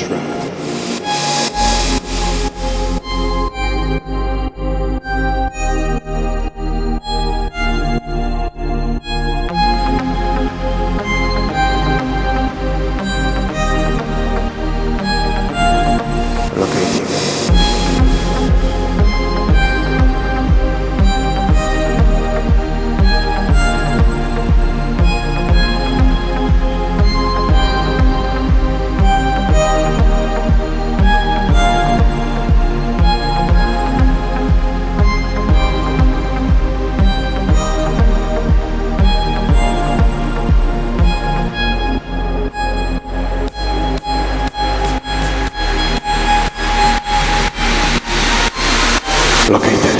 trap. located.